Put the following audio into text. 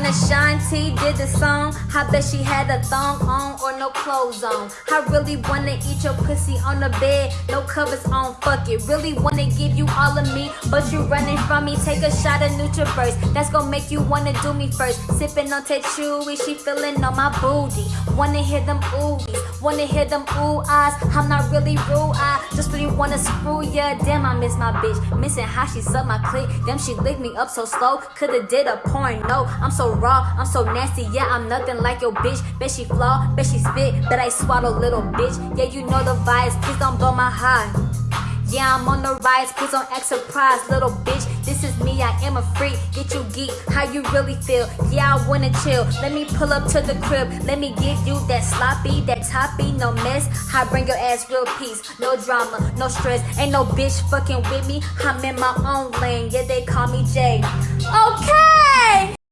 When Ashanti did the song, I bet she had a thong on or no clothes on. I really wanna eat your pussy on the bed, no covers on. Fuck it, really wanna give you all of me, but you running from me. Take a shot of NutriBurst, that's gonna make you wanna do me first. Sipping on Tetchewy, she feeling on my booty. Wanna hear them oohies, wanna hear them ooh eyes. I'm not really rude, I just really wanna screw ya. Damn, I miss my bitch, missing how she sucked my clit. Damn, she licked me up so slow, coulda did a porn. No, I'm raw, I'm so nasty. Yeah, I'm nothing like your bitch. Bet she flaw, bet she spit, bet I swallow little bitch. Yeah, you know the vibes, please don't blow my high. Yeah, I'm on the rise, please don't act surprised, little bitch. This is me, I am a freak. Get you geek, how you really feel? Yeah, I wanna chill. Let me pull up to the crib. Let me give you that sloppy, that toppy, no mess. I bring your ass real peace, no drama, no stress. Ain't no bitch fucking with me. I'm in my own lane. Yeah, they call me Jay. Okay.